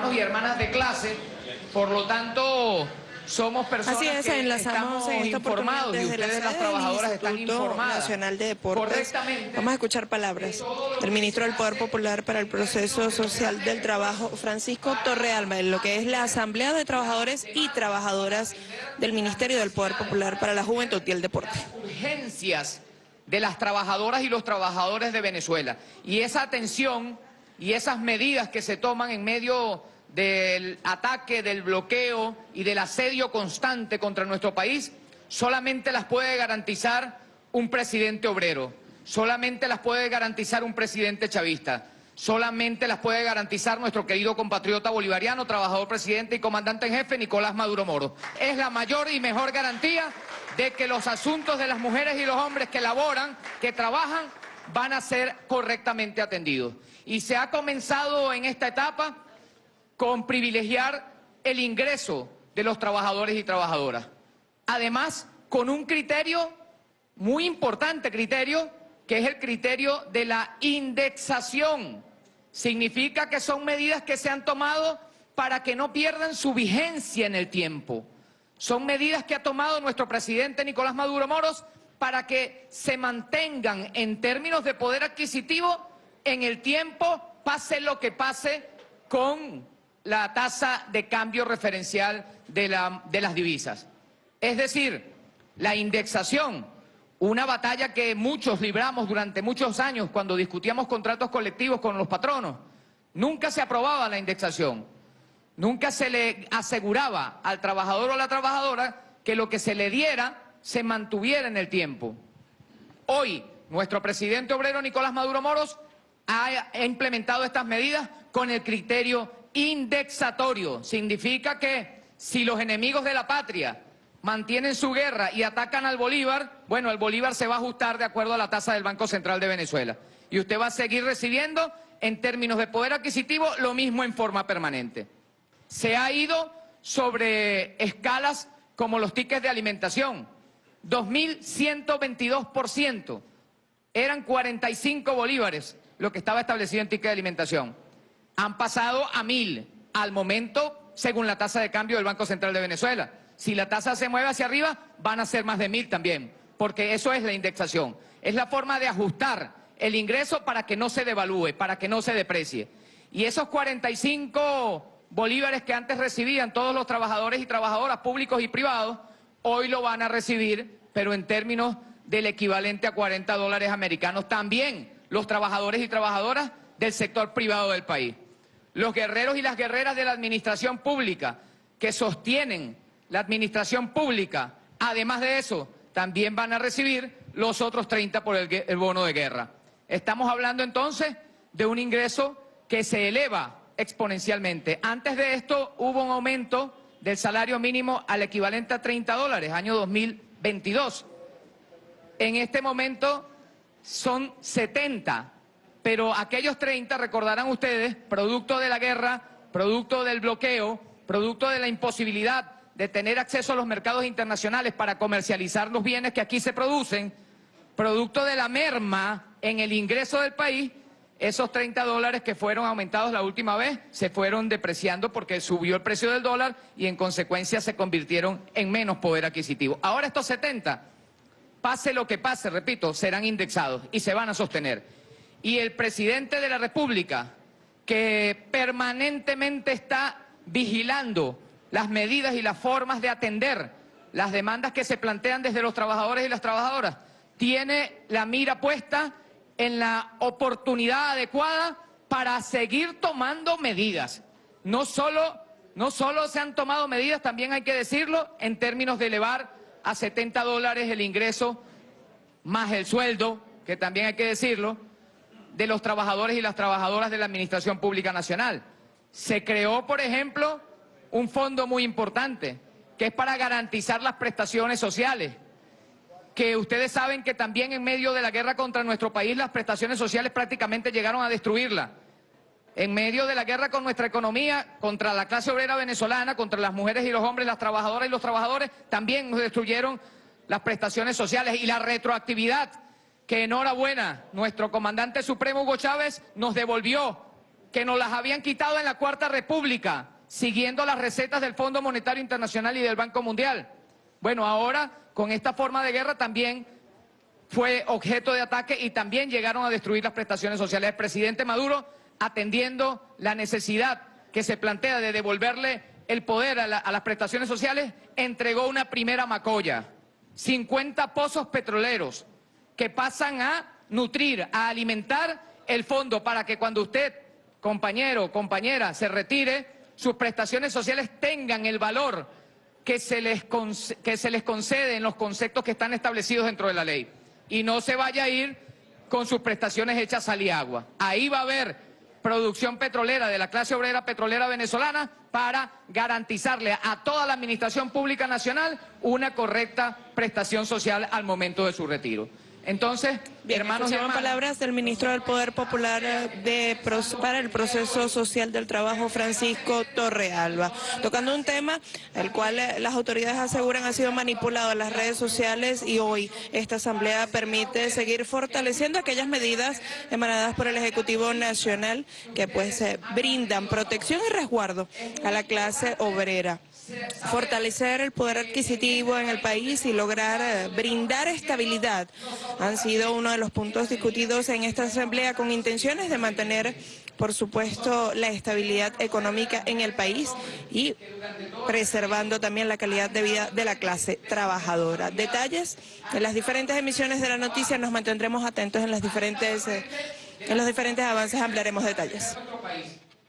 hermanos y hermanas de clase, por lo tanto somos personas Así es, que enlazamos estamos en esta informados y desde ustedes la las trabajadoras están informadas Nacional de Deportes. correctamente. Vamos a escuchar palabras del ministro del Poder Popular para el Proceso Social del Trabajo, Francisco Torrealba, en lo que es la Asamblea de Trabajadores y Trabajadoras del Ministerio del Poder Popular para la Juventud y el Deporte. urgencias de las trabajadoras y los trabajadores de Venezuela. Y esa atención y esas medidas que se toman en medio del ataque, del bloqueo y del asedio constante contra nuestro país, solamente las puede garantizar un presidente obrero, solamente las puede garantizar un presidente chavista, solamente las puede garantizar nuestro querido compatriota bolivariano, trabajador presidente y comandante en jefe, Nicolás Maduro Moro. Es la mayor y mejor garantía de que los asuntos de las mujeres y los hombres que laboran, que trabajan, van a ser correctamente atendidos. Y se ha comenzado en esta etapa con privilegiar el ingreso de los trabajadores y trabajadoras. Además, con un criterio, muy importante criterio, que es el criterio de la indexación. Significa que son medidas que se han tomado para que no pierdan su vigencia en el tiempo. Son medidas que ha tomado nuestro presidente Nicolás Maduro Moros para que se mantengan en términos de poder adquisitivo en el tiempo, pase lo que pase con la tasa de cambio referencial de, la- de las divisas. Es decir, la indexación, una batalla que muchos libramos durante muchos años cuando discutíamos contratos colectivos con los patronos. Nunca se aprobaba la indexación. Nunca se le aseguraba al trabajador o a la trabajadora que lo que se le diera se mantuviera en el tiempo. Hoy, nuestro presidente obrero Nicolás Maduro Moros ha, implementado estas medidas con el criterio indexatorio. Significa que si los enemigos de la patria mantienen su guerra y atacan al Bolívar, bueno, el Bolívar se va a ajustar de acuerdo a la tasa del Banco Central de Venezuela. Y usted va a seguir recibiendo, en términos de poder adquisitivo, lo mismo en forma permanente. Se ha ido sobre escalas como los tickets de alimentación. 2.122%. Eran 45 bolívares lo que estaba establecido en ticket de alimentación. Han pasado a 1.000 al momento, según la tasa de cambio del Banco Central de Venezuela. Si la tasa se mueve hacia arriba, van a ser más de 1.000 también, porque eso es la indexación. Es la forma de ajustar el ingreso para que no se devalúe, para que no se deprecie. Y esos 45 bolívares que antes recibían todos los trabajadores y trabajadoras públicos y privados, hoy lo van a recibir, pero en términos del equivalente a 40 dólares americanos también los trabajadores y trabajadoras del sector privado del país. Los guerreros y las guerreras de la administración pública que sostienen la administración pública, además de eso, también van a recibir los otros 30 por el, bono de guerra. Estamos hablando entonces de un ingreso que se eleva exponencialmente. Antes de esto hubo un aumento del salario mínimo al equivalente a 30 dólares, año 2022. En este momento son 70, pero aquellos 30, recordarán ustedes, producto de la guerra, producto del bloqueo, producto de la imposibilidad de tener acceso a los mercados internacionales para comercializar los bienes que aquí se producen, producto de la merma en el ingreso del país, esos 30 dólares que fueron aumentados la última vez se fueron depreciando porque subió el precio del dólar y en consecuencia se convirtieron en menos poder adquisitivo. Ahora estos 70 pase lo que pase, repito, serán indexados y se van a sostener. Y el presidente de la República, que permanentemente está vigilando las medidas y las formas de atender las demandas que se plantean desde los trabajadores y las trabajadoras, tiene la mira puesta en la oportunidad adecuada para seguir tomando medidas. No solo, no solo se han tomado medidas, también hay que decirlo, en términos de elevar a 70 dólares el ingreso más el sueldo, que también hay que decirlo, de los trabajadores y las trabajadoras de la Administración Pública Nacional. Se creó, por ejemplo, un fondo muy importante, que es para garantizar las prestaciones sociales, que ustedes saben que también en medio de la guerra contra nuestro país las prestaciones sociales prácticamente llegaron a destruirla. En medio de la guerra con nuestra economía, contra la clase obrera venezolana, contra las mujeres y los hombres, las trabajadoras y los trabajadores, también nos destruyeron las prestaciones sociales y la retroactividad que enhorabuena, nuestro comandante supremo Hugo Chávez nos devolvió que nos las habían quitado en la Cuarta República, siguiendo las recetas del Fondo Monetario Internacional y del Banco Mundial. Bueno, ahora con esta forma de guerra también fue objeto de ataque y también llegaron a destruir las prestaciones sociales. El presidente Maduro, atendiendo la necesidad que se plantea de devolverle el poder a, a las prestaciones sociales, entregó una primera macolla. 50 pozos petroleros que pasan a nutrir, a alimentar el fondo para que cuando usted, compañero compañera, se retire, sus prestaciones sociales tengan el valor que se les, que se les concede en los conceptos que están establecidos dentro de la ley. Y no se vaya a ir con sus prestaciones hechas sal y agua. Ahí va a haber producción petrolera de la clase obrera petrolera venezolana para garantizarle a toda la Administración Pública Nacional una correcta prestación social al momento de su retiro. Entonces, Bien, hermanos y hermanas, palabras del ministro del Poder Popular eh, de, para el proceso social del trabajo, Francisco Torrealba, tocando un tema el cual eh, las autoridades aseguran ha sido manipulado en las redes sociales y hoy esta asamblea permite seguir fortaleciendo aquellas medidas emanadas por el Ejecutivo Nacional que pues eh, brindan protección y resguardo a la clase obrera fortalecer el poder adquisitivo en el país y lograr eh, brindar estabilidad han sido uno de los puntos discutidos en esta asamblea con intenciones de mantener, por supuesto, la estabilidad económica en el país y preservando también la calidad de vida de la clase trabajadora. Detalles en las diferentes emisiones de la noticia nos mantendremos atentos en las diferentes eh, en los diferentes avances ampliaremos detalles.